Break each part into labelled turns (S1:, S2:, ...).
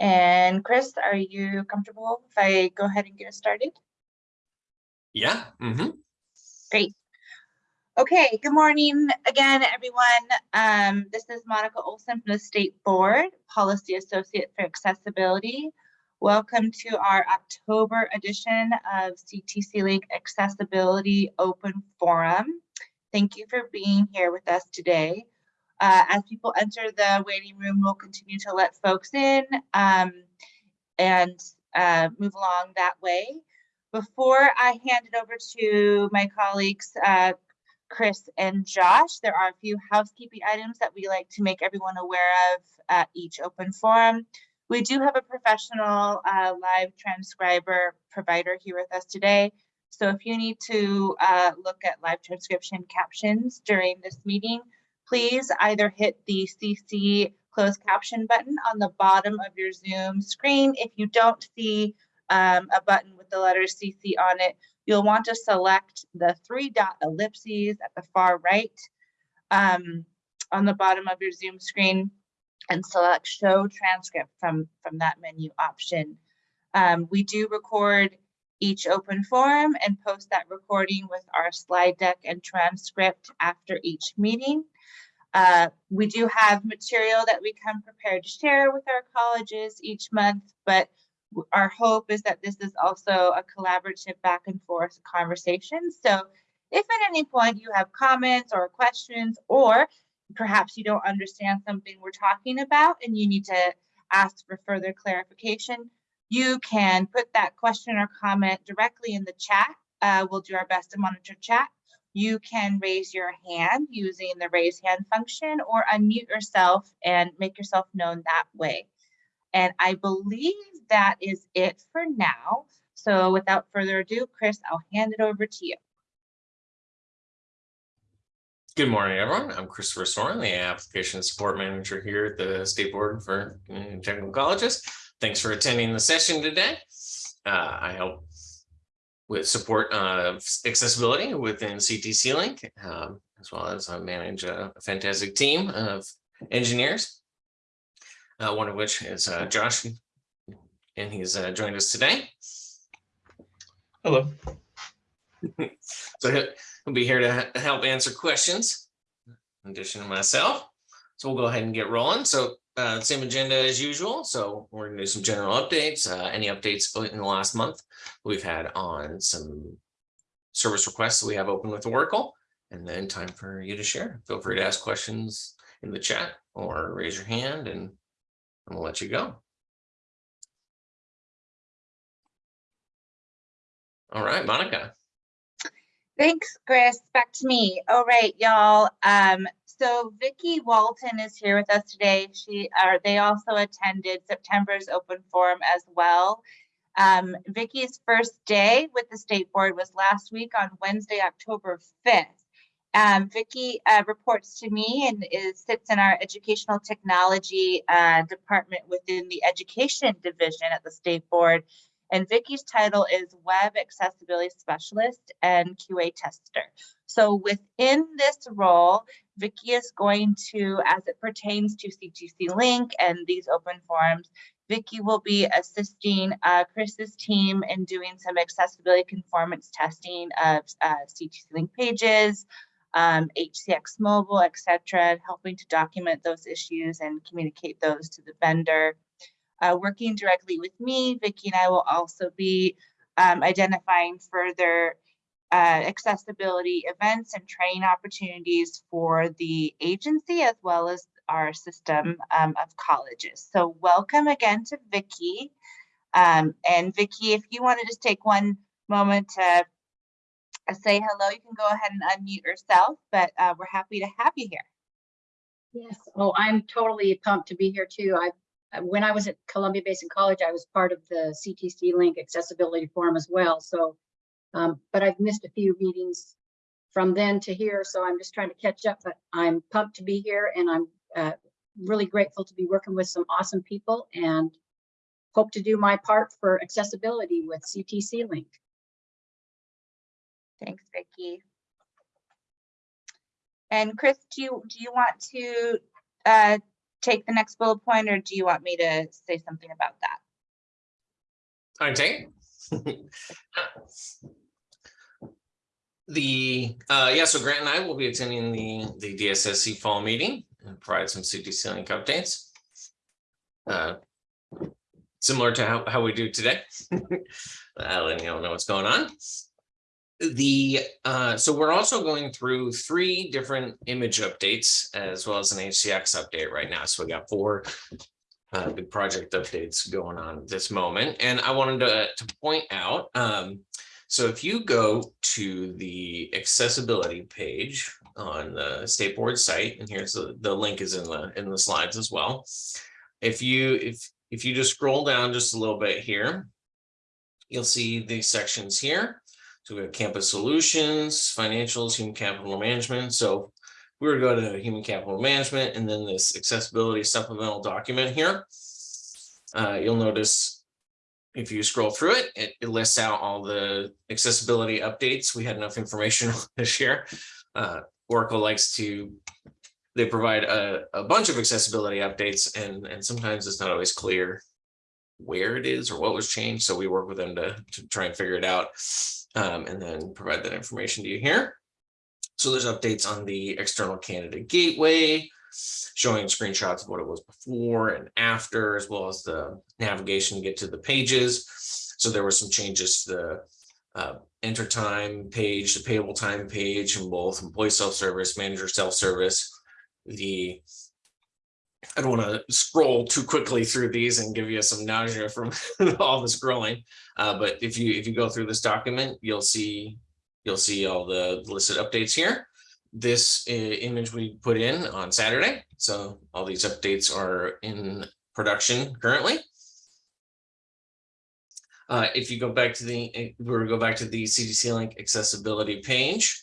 S1: And Chris, are you comfortable if I go ahead and get started?
S2: Yeah. Mm -hmm.
S1: Great. Okay, good morning again, everyone. Um, this is Monica Olson from the State Board, Policy Associate for Accessibility. Welcome to our October edition of CTC Link Accessibility Open Forum. Thank you for being here with us today. Uh, as people enter the waiting room, we'll continue to let folks in um, and uh, move along that way. Before I hand it over to my colleagues, uh, Chris and Josh, there are a few housekeeping items that we like to make everyone aware of at each open forum. We do have a professional uh, live transcriber provider here with us today. So if you need to uh, look at live transcription captions during this meeting, please either hit the CC closed caption button on the bottom of your Zoom screen. If you don't see um, a button with the letter CC on it, you'll want to select the three dot ellipses at the far right um, on the bottom of your Zoom screen and select show transcript from, from that menu option. Um, we do record each open forum and post that recording with our slide deck and transcript after each meeting. Uh, we do have material that we come prepared to share with our colleges each month, but our hope is that this is also a collaborative back and forth conversation. So if at any point you have comments or questions, or perhaps you don't understand something we're talking about and you need to ask for further clarification, you can put that question or comment directly in the chat. Uh, we'll do our best to monitor chat. You can raise your hand using the raise hand function or unmute yourself and make yourself known that way. And I believe that is it for now. So without further ado, Chris, I'll hand it over to you.
S2: Good morning, everyone. I'm Christopher Soren, the Application Support Manager here at the State Board for Technical Colleges. Thanks for attending the session today. Uh, I help with support of accessibility within CTC Link, um, as well as I manage a fantastic team of engineers, uh, one of which is uh, Josh, and he's uh, joined us today.
S3: Hello.
S2: so he'll, he'll be here to help answer questions in addition to myself. So we'll go ahead and get rolling. So uh, same agenda as usual. So we're gonna do some general updates, uh, any updates in the last month we've had on some service requests that we have open with Oracle, and then time for you to share. Feel free to ask questions in the chat or raise your hand and, and we'll let you go. All right, Monica.
S1: Thanks, Chris. Back to me. All right, y'all. Um, so Vicki Walton is here with us today. She are they also attended September's open forum as well. Um, Vicki's first day with the state board was last week on Wednesday, October 5th. Um, Vicki uh, reports to me and is sits in our educational technology uh, department within the education division at the state board. And Vicki's title is Web Accessibility Specialist and QA Tester. So within this role, Vicki is going to, as it pertains to CTC Link and these open forums, Vicki will be assisting uh, Chris's team in doing some accessibility conformance testing of uh, CTC Link pages, um, HCX Mobile, etc., helping to document those issues and communicate those to the vendor. Uh, working directly with me, Vicki and I will also be um, identifying further uh, accessibility events and training opportunities for the agency as well as our system um, of colleges. So welcome again to Vicki. Um, and Vicki, if you want to just take one moment to uh, say hello, you can go ahead and unmute yourself, but uh, we're happy to have you here.
S4: Yes, oh, I'm totally pumped to be here too. I when I was at Columbia Basin College, I was part of the CTC Link Accessibility Forum as well. So, um, but I've missed a few meetings from then to here, so I'm just trying to catch up. But I'm pumped to be here, and I'm uh, really grateful to be working with some awesome people, and hope to do my part for accessibility with CTC Link.
S1: Thanks, Vicki. And Chris, do you do you want to uh, take the next bullet point or do you want me to say something about that?
S2: Take. The, uh, yeah, so Grant and I will be attending the, the DSSC fall meeting and provide some CTC link updates. Uh, Similar to how, how we do today. Uh, letting you all know what's going on. The, uh, so we're also going through three different image updates as well as an HCX update right now. So we got four uh, big project updates going on at this moment. And I wanted to, to point out, um, so if you go to the accessibility page on the state board site, and here's the, the link is in the, in the slides as well. If you, if, if you just scroll down just a little bit here, you'll see these sections here. So we have campus solutions, financials, human capital management. So we were going to human capital management and then this accessibility supplemental document here. Uh, you'll notice if you scroll through it, it, it lists out all the accessibility updates. We had enough information this year. Uh, Oracle likes to, they provide a, a bunch of accessibility updates and, and sometimes it's not always clear where it is or what was changed. So we work with them to, to try and figure it out um, and then provide that information to you here. So there's updates on the external candidate gateway, showing screenshots of what it was before and after, as well as the navigation to get to the pages. So there were some changes to the uh, enter time page, the payable time page, and both employee self-service, manager self-service. The I don't want to scroll too quickly through these and give you some nausea from all the scrolling. Uh, but if you if you go through this document, you'll see you'll see all the listed updates here. This uh, image we put in on Saturday. So all these updates are in production currently. Uh, if you go back to the, we'll go back to the CTC link accessibility page.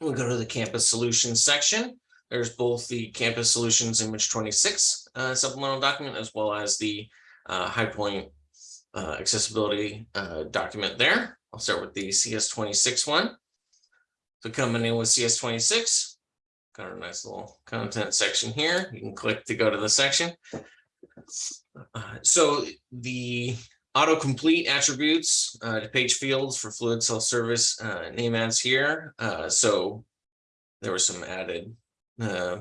S2: We'll go to the campus solutions section. There's both the campus solutions image 26 uh, supplemental document as well as the uh, high point uh, accessibility uh, document there. I'll start with the CS26 one. So coming in with CS26, got a nice little content section here. You can click to go to the section. Uh, so the autocomplete attributes uh, to page fields for fluid self-service name ads here. So there was some added uh,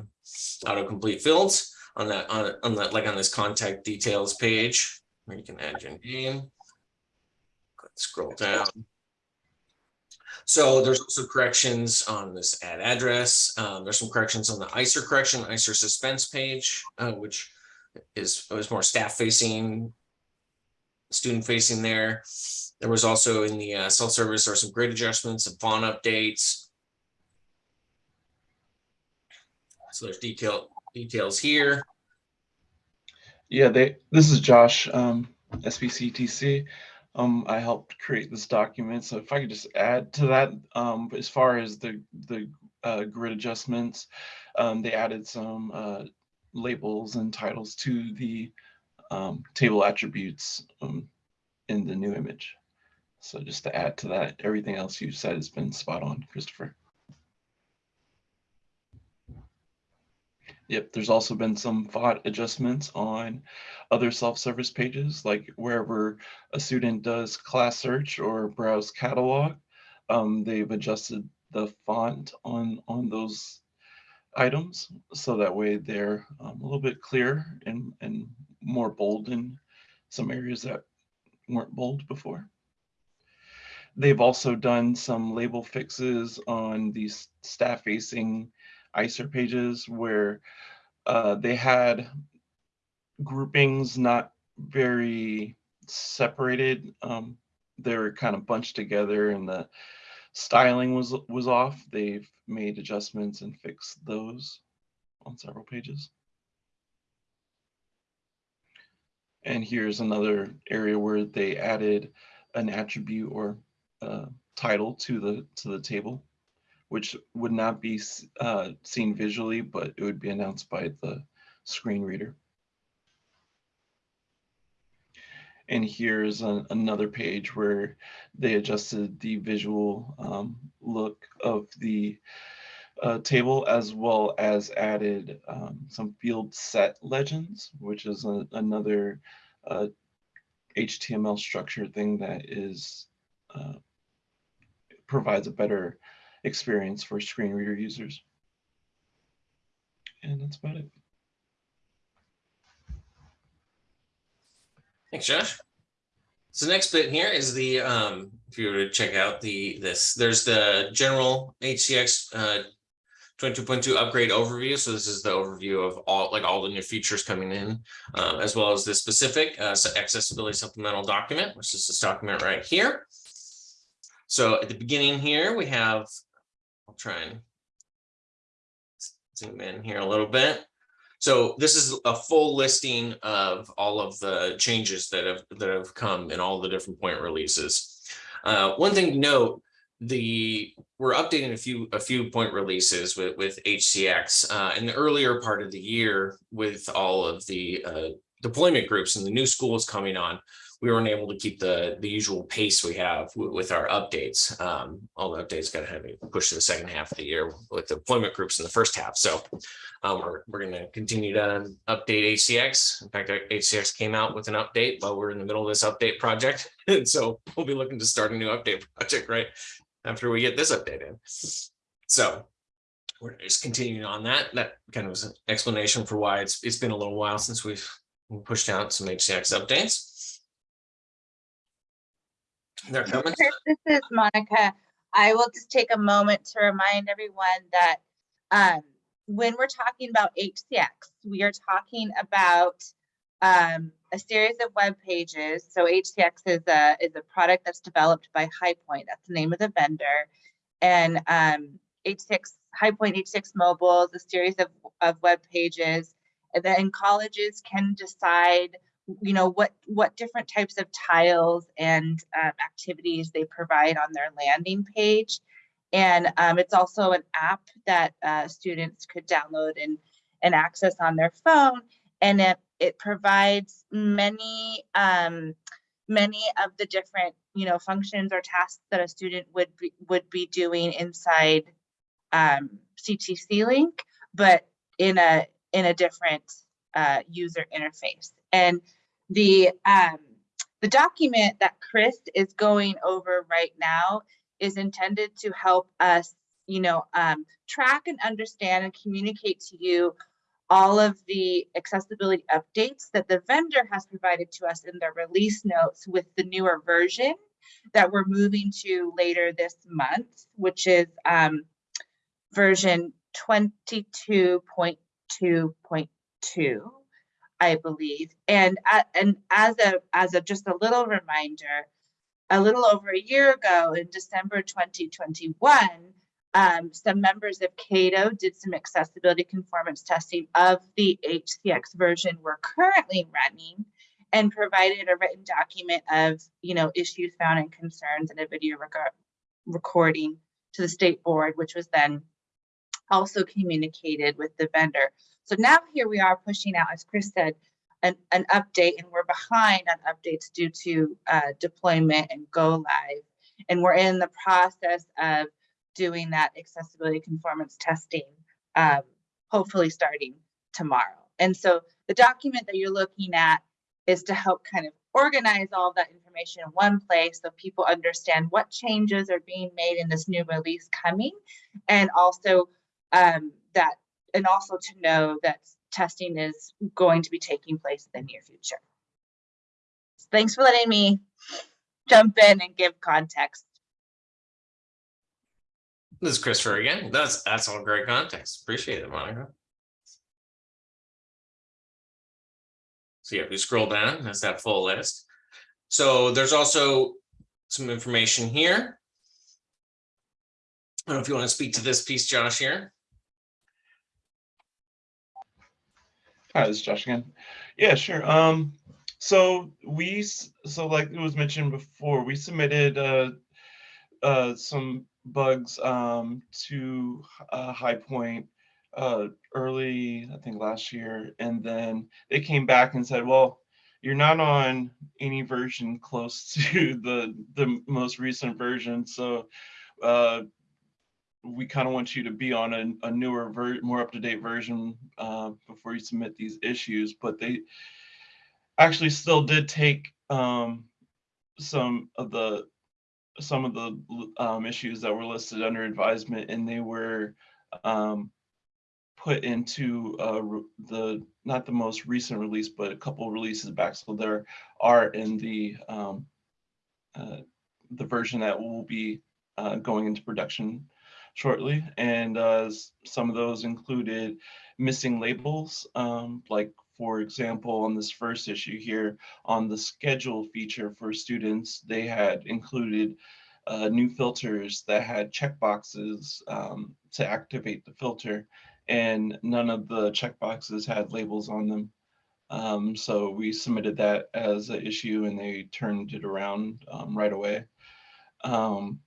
S2: autocomplete fields on that on, on that like on this contact details page where you can add your name. Scroll down. So there's also corrections on this add address. Um, there's some corrections on the ISIR correction, ISIR suspense page, uh, which is was more staff facing, student facing there. There was also in the uh, self-service, were some grade adjustments and font updates. So there's detail details here.
S3: Yeah, they. This is Josh, um, SBCTC. Um, I helped create this document, so if I could just add to that, um, as far as the the uh, grid adjustments, um, they added some uh, labels and titles to the um, table attributes um, in the new image. So just to add to that, everything else you said has been spot on, Christopher. Yep, there's also been some font adjustments on other self-service pages, like wherever a student does class search or browse catalog, um, they've adjusted the font on, on those items. So that way they're um, a little bit clearer and, and more bold in some areas that weren't bold before. They've also done some label fixes on these staff facing ISIR pages where uh, they had groupings not very separated. Um, they were kind of bunched together and the styling was was off. They've made adjustments and fixed those on several pages. And here's another area where they added an attribute or uh, title to the to the table which would not be uh, seen visually, but it would be announced by the screen reader. And here's an, another page where they adjusted the visual um, look of the uh, table as well as added um, some field set legends, which is a, another uh, HTML structure thing that is uh, provides a better experience for screen reader users. And that's about it.
S2: Thanks, Josh. So next bit here is the, um, if you were to check out the, this, there's the general HCX uh, 22.2 upgrade overview. So this is the overview of all, like all the new features coming in, uh, as well as the specific uh, accessibility supplemental document, which is this document right here. So at the beginning here, we have, I'll try and zoom in here a little bit. So this is a full listing of all of the changes that have that have come in all the different point releases. Uh, one thing to note, the we're updating a few a few point releases with with HCX uh, in the earlier part of the year with all of the uh, deployment groups and the new schools coming on. We weren't able to keep the the usual pace we have with our updates. Um, all the updates got to have pushed to the second half of the year with the deployment groups in the first half. So um, we're, we're going to continue to update HCX. In fact, HCX came out with an update while we're in the middle of this update project. And so we'll be looking to start a new update project right after we get this update in. So we're just continuing on that. That kind of was an explanation for why it's it's been a little while since we've pushed out some HCX updates.
S1: This is Monica. I will just take a moment to remind everyone that um, when we're talking about HCX, we are talking about um, a series of web pages. So HCX is a is a product that's developed by HighPoint. That's the name of the vendor. And um, HCX HighPoint HCX Mobile is a series of, of web pages. And then colleges can decide, you know, what what different types of tiles and um, activities they provide on their landing page. And um, it's also an app that uh, students could download and, and access on their phone. And it, it provides many, um, many of the different, you know, functions or tasks that a student would be, would be doing inside um, CTC Link, but in a, in a different uh, user interface. And the, um, the document that Chris is going over right now is intended to help us, you know, um, track and understand and communicate to you all of the accessibility updates that the vendor has provided to us in their release notes with the newer version that we're moving to later this month, which is um, version 22.2.2, I believe. And, uh, and as a as a just a little reminder, a little over a year ago in December 2021, um, some members of Cato did some accessibility conformance testing of the HCX version we're currently running and provided a written document of, you know, issues found and concerns and a video recording to the state board, which was then also communicated with the vendor. So now here we are pushing out, as Chris said, an, an update and we're behind on updates due to uh, deployment and go live. And we're in the process of doing that accessibility conformance testing, um, hopefully starting tomorrow. And so the document that you're looking at is to help kind of organize all that information in one place so people understand what changes are being made in this new release coming and also um, that and also to know that testing is going to be taking place in the near future. Thanks for letting me jump in and give context.
S2: This is Christopher again. That's that's all great context. Appreciate it, Monica. So yeah, we scroll down, that's that full list. So there's also some information here. I don't know if you want to speak to this piece, Josh, here.
S3: Hi, this is Josh again. Yeah, sure. Um, so we, so like it was mentioned before, we submitted uh, uh, some bugs um, to uh, HighPoint uh, early, I think last year, and then they came back and said, well, you're not on any version close to the the most recent version, so uh, we kind of want you to be on a, a newer ver, more up-to-date version uh, before you submit these issues, but they actually still did take um, some of the some of the um, issues that were listed under advisement and they were um, put into uh, the not the most recent release, but a couple releases back. So there are in the um, uh, the version that will be uh, going into production shortly. And uh, some of those included missing labels, um, like for example, on this first issue here, on the schedule feature for students, they had included uh, new filters that had checkboxes um, to activate the filter, and none of the checkboxes had labels on them. Um, so we submitted that as an issue, and they turned it around um, right away. Um,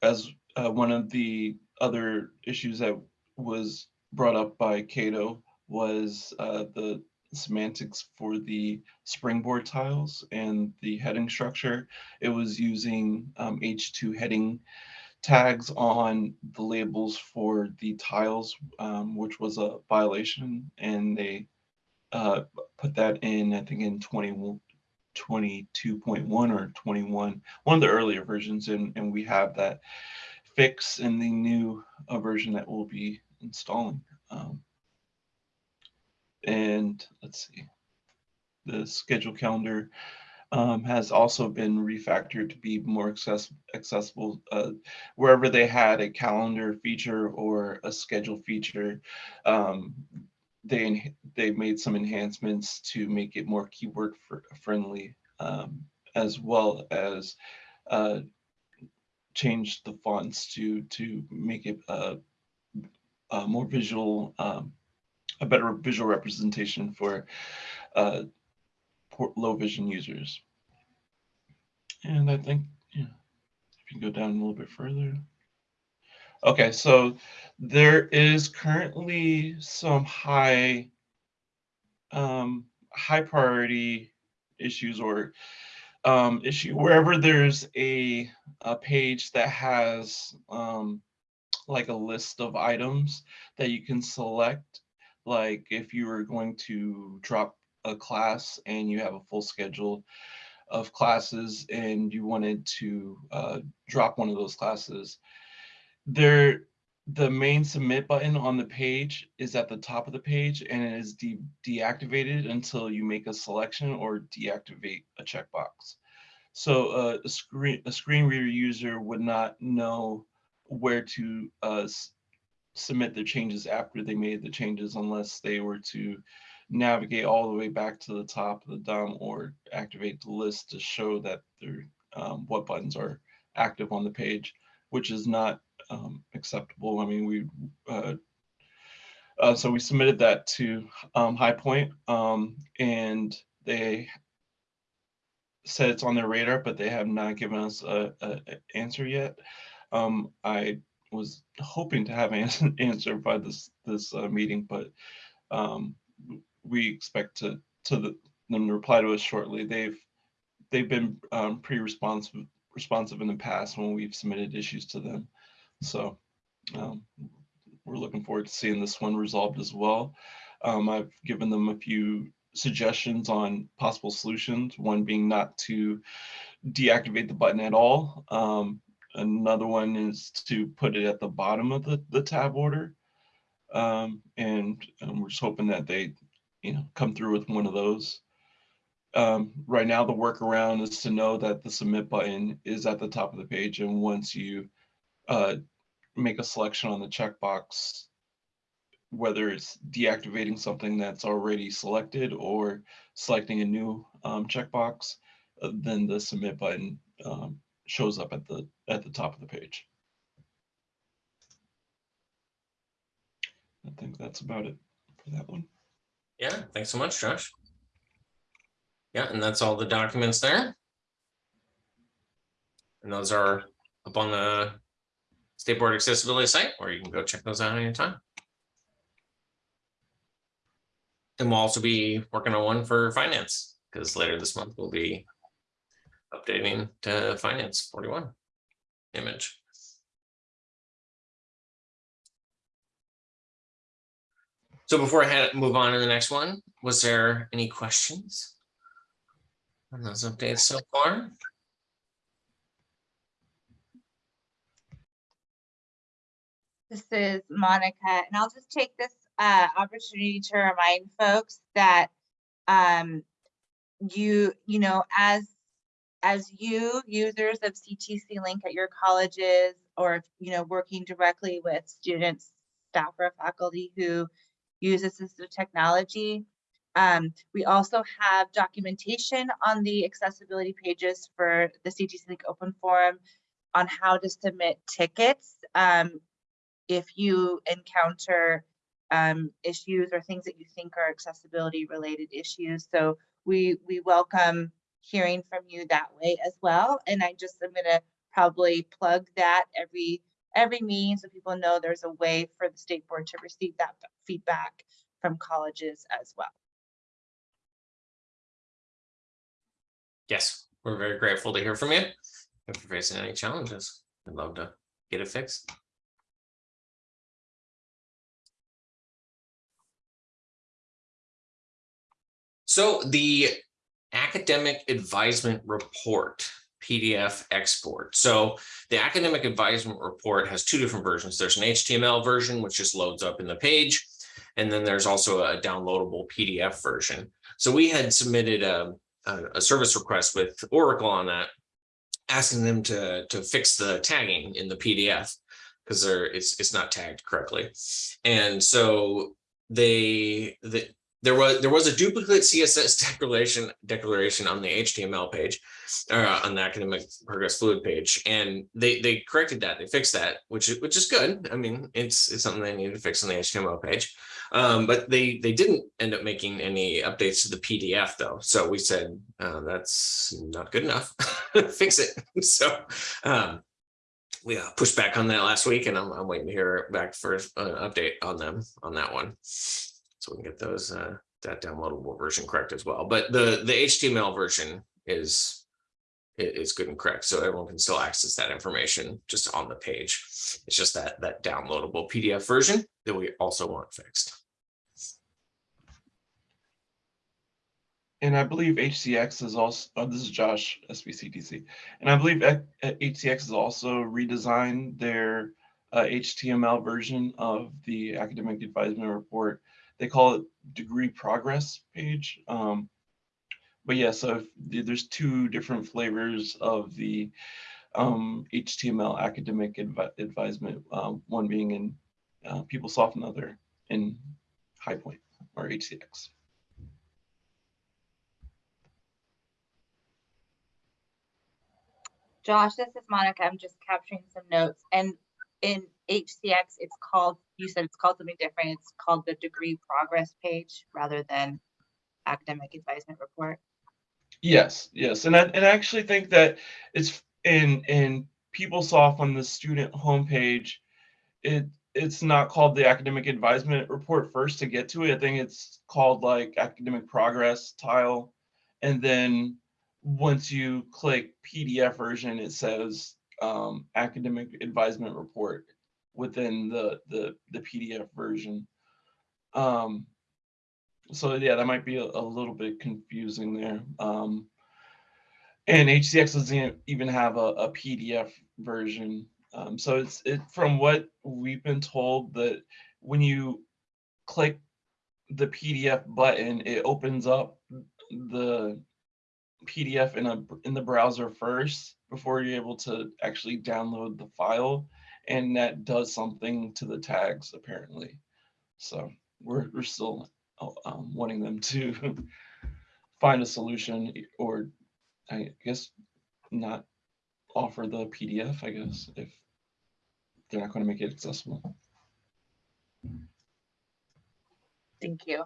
S3: as uh, one of the other issues that was brought up by Cato was uh, the semantics for the springboard tiles and the heading structure. It was using um, H2 heading tags on the labels for the tiles, um, which was a violation, and they uh, put that in, I think, in 20, 22.1 or 21, one of the earlier versions, and, and we have that fix in the new uh, version that we'll be installing. Um, and let's see, the schedule calendar um, has also been refactored to be more access accessible. Uh, wherever they had a calendar feature or a schedule feature, um, they they made some enhancements to make it more keyboard fr- friendly, um, as well as uh, changed the fonts to to make it a, uh, more visual, um, a better visual representation for uh, low vision users. And I think, yeah, if you go down a little bit further. Okay, so there is currently some high, um, high priority issues or um, issue wherever there's a, a page that has um, like a list of items that you can select. Like if you were going to drop a class and you have a full schedule of classes and you wanted to uh, drop one of those classes, there the main submit button on the page is at the top of the page and it is de- deactivated until you make a selection or deactivate a checkbox. So uh, a screen a screen reader user would not know where to uh, submit their changes after they made the changes unless they were to navigate all the way back to the top of the DOM or activate the list to show that they're, um, what buttons are active on the page, which is not um, acceptable. I mean, we uh, uh, so we submitted that to um, HighPoint, um, and they said it's on their radar, but they have not given us a, a, answer yet. Um, I was hoping to have an answer by this this uh, meeting, but um, we expect to to the, them to reply to us shortly. They've they've been um, pretty responsive responsive in the past when we've submitted issues to them. So um, we're looking forward to seeing this one resolved as well. Um, I've given them a few suggestions on possible solutions, one being not to deactivate the button at all. Um, another one is to put it at the bottom of the, the tab order. Um, and, and we're just hoping that they, you know, come through with one of those. Um, right now, the workaround is to know that the submit button is at the top of the page. And once you uh, make a selection on the checkbox, whether it's deactivating something that's already selected or selecting a new um, checkbox, uh, then the submit button um, shows up at the at the top of the page. I think that's about it for that one.
S2: Yeah, thanks so much, Josh. Yeah, and that's all the documents there. And those are up on the State Board Accessibility site, or you can go check those out anytime. And we'll also be working on one for finance, because later this month we'll be updating to finance 41 image. So before I had, move on to the next one, was there any questions on those updates so far?
S1: This is Monica, and I'll just take this uh, opportunity to remind folks that um, you, you know, as as you users of CTC Link at your colleges, or you know, working directly with students, staff, or faculty who use assistive technology, um, we also have documentation on the accessibility pages for the CTC Link Open Forum on how to submit tickets um, if you encounter um, issues or things that you think are accessibility related issues. So we we welcome hearing from you that way as well. And I just am gonna probably plug that every every meeting so people know there's a way for the state board to receive that feedback from colleges as well.
S2: Yes, we're very grateful to hear from you. If you're facing any challenges, we'd love to get it fixed. So the academic advisement report PDF export. So the academic advisement report has two different versions. There's an HTML version, which just loads up in the page. And then there's also a downloadable PDF version. So we had submitted a, a, service request with Oracle on that, asking them to, to fix the tagging in the PDF because it's it's not tagged correctly. And so they the there was there was a duplicate CSS declaration declaration on the HTML page, uh, on the academic progress fluid page, and they they corrected that. They fixed that, which is which is good. I mean, it's it's something they needed to fix on the HTML page, um, but they they didn't end up making any updates to the PDF though. So we said uh, that's not good enough. fix it. So um, we uh, pushed back on that last week, and I'm, I'm waiting to hear back for an update on them on that one so we can get those uh, that downloadable version correct as well. But the the HTML version is is good and correct, so everyone can still access that information just on the page. It's just that that downloadable PDF version that we also want fixed.
S3: And I believe HCX is also, oh, this is Josh, SBCTC. And I believe uh, HCX has also redesigned their uh, HTML version of the academic advisement report. They call it degree progress page. Um, but yeah, so if, there's two different flavors of the um, HTML academic advi advisement, um, one being in uh, PeopleSoft and the other in HighPoint or HCX.
S1: Josh, this is Monica. I'm just capturing some notes. And in HCX, it's called, you said it's called something different. It's called the degree progress page rather than academic advisement report.
S3: Yes, yes, and I and I actually think that it's in in PeopleSoft on the student homepage. It it's not called the academic advisement report first to get to it. I think it's called like academic progress tile, and then once you click PDF version, it says um, academic advisement report within the the the PDF version. Um, so yeah, that might be a, a little bit confusing there. Um, and HCX doesn't even have a, a PDF version. Um, so it's it from what we've been told that when you click the PDF button, it opens up the PDF in a in the browser first before you're able to actually download the file, and that does something to the tags apparently. So we're we're still um, wanting them to find a solution or I guess not offer the PDF, I guess, if they're not going to make it accessible.
S1: Thank you.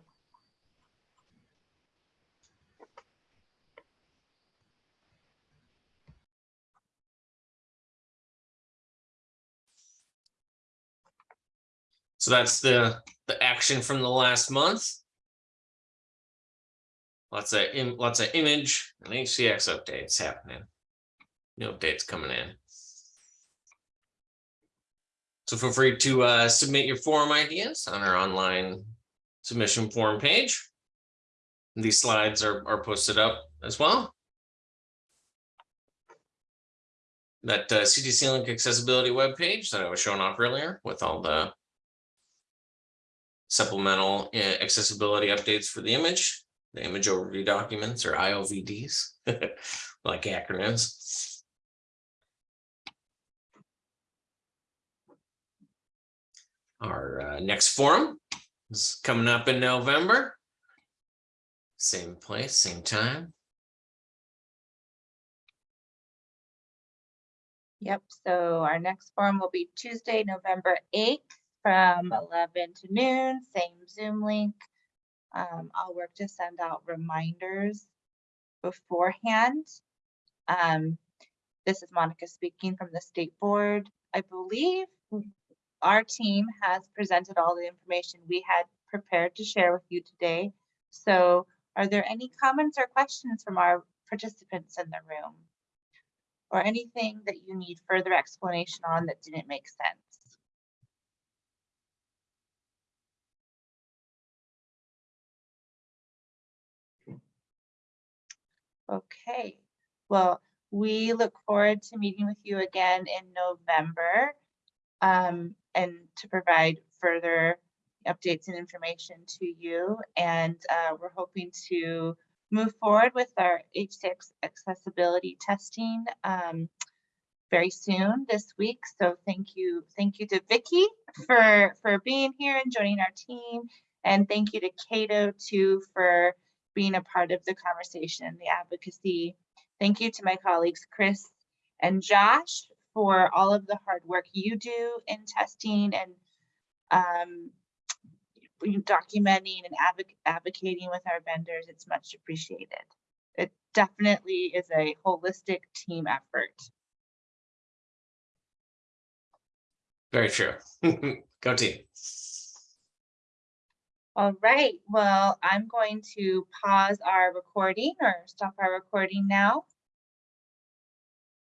S2: So that's the the action from the last month. Lots of im lots of image and HCX updates happening. New updates coming in. So feel free to uh, submit your forum ideas on our online submission form page. These slides are, are posted up as well. That uh, CTC Link accessibility webpage that I was showing off earlier with all the supplemental uh, accessibility updates for the image, the image overview documents or IOVDs, like acronyms. Our uh, next forum is coming up in November. Same place, same time.
S1: Yep, so our next forum will be Tuesday, November 8th from 11 to noon, same Zoom link. Um, I'll work to send out reminders beforehand. Um, this is Monica speaking from the state board. I believe our team has presented all the information we had prepared to share with you today. So are there any comments or questions from our participants in the room? Or anything that you need further explanation on that didn't make sense? Okay, well, we look forward to meeting with you again in November um, and to provide further updates and information to you. And uh, we're hoping to move forward with our HCX accessibility testing um, very soon this week. So thank you, thank you to Vicky for for being here and joining our team, and thank you to Cato too for being a part of the conversation the advocacy. Thank you to my colleagues Chris and Josh for all of the hard work you do in testing and um, documenting and advoc- advocating with our vendors. It's much appreciated. It definitely is a holistic team effort.
S2: Very true. Go team.
S1: All right, well, I'm going to pause our recording or stop our recording now.